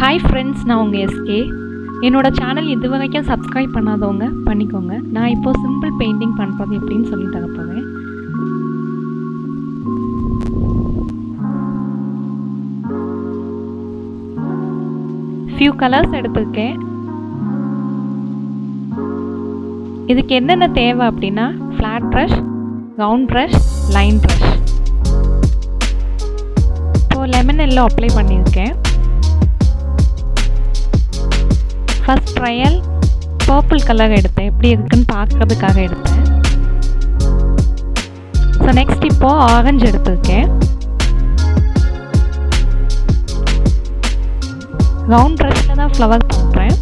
Hi friends நான் உங்கள் SK என்னோடய சேனல் இது வரைக்கும் சப்ஸ்கிரைப் பண்ணாதவங்க பண்ணிக்கோங்க. நான் இப்போ சிம்பிள் பெயிண்டிங் பண்ணுறது எப்படின்னு சொல்லி தர ஃபியூ கலர்ஸ் எடுத்திருக்கேன். இதுக்கு என்னென்ன தேவை அப்படின்னா flat brush round brush line brush இப்போது லெமன் எல்லாம் அப்ளை பண்ணியிருக்கேன். ஃபஸ்ட் ட்ரையல் பர்பிள் கலர் எடுத்தேன். எப்படி இருக்குன்னு பார்க்குறதுக்காக எடுத்தேன். ஸோ நெக்ஸ்ட் இப்போது ஆரஞ்சு எடுத்திருக்கேன். ரவுண்ட் ப்ரஷில் தான் ஃப்ளவர் பண்ணுறேன்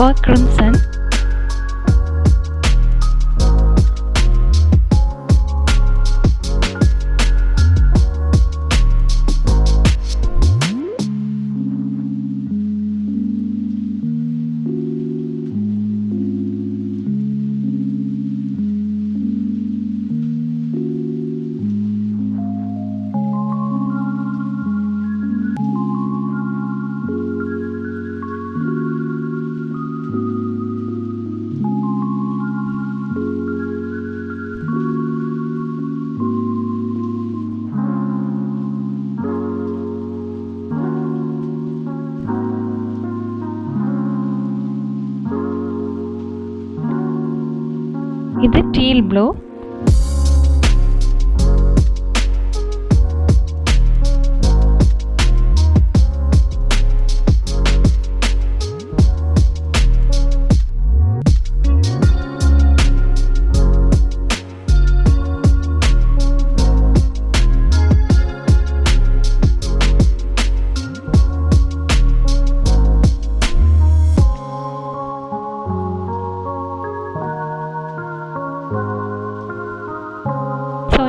Park Crimson. இது டீல் ப்ளூ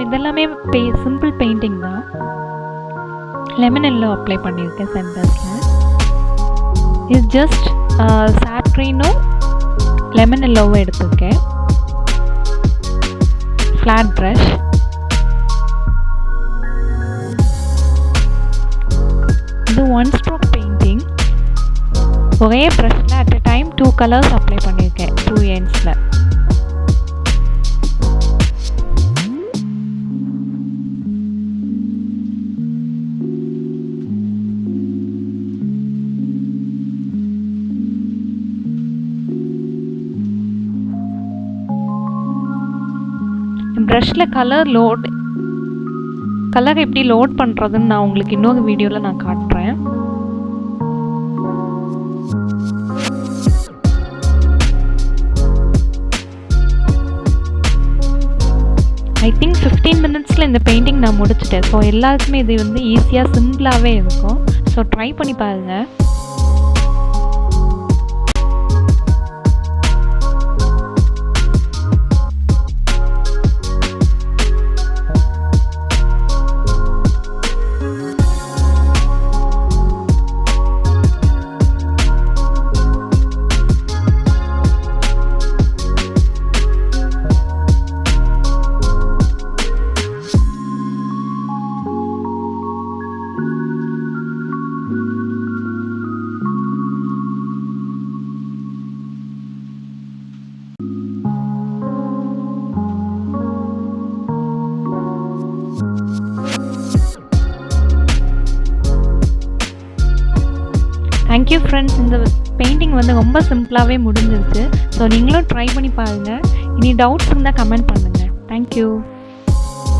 இதெல்லாமே பெய் சிம்பிள் பெயிண்டிங் தான். லெமன் எல்லோ அப்ளை பண்ணியிருக்கேன் சென்டர்ஸில் இஸ் ஜஸ்ட் சாப்ரீனும் லெமன் எல்லோவும் எடுத்திருக்கேன். ஃப்ளாட் ப்ரஷ் இது ஒன் ஸ்ட்ரோக் பெயிண்டிங் ஒரே ப்ரஷில் at a time two colours apply பண்ணியிருக்கேன் டூ எண்ட்ஸில் ப்ரஷில் கலர் லோட் கலர் எப்படி லோட் பண்ணுறதுன்னு நான் உங்களுக்கு இன்னொரு வீடியோவில் நான் காட்டுறேன். ஐ திங்க் ஃபிஃப்டீன் மினிட்ஸில் இந்த பெயிண்டிங் நான் முடிச்சிட்டேன். ஸோ எல்லாருக்குமே இது வந்து ஈஸியாக சிம்பிளாகவே இருக்கும். ஸோ ட்ரை பண்ணி பாருங்கள் தேங்க்யூ ஃப்ரெண்ட்ஸ் இந்த பெயிண்டிங் வந்து ரொம்ப சிம்பிளாகவே முடிஞ்சிருச்சு. ஸோ நீங்களும் ட்ரை பண்ணி பாருங்கள் இனி டவுட்ஸ் இருந்தால் கமெண்ட் பண்ணுங்கள் தேங்க்யூ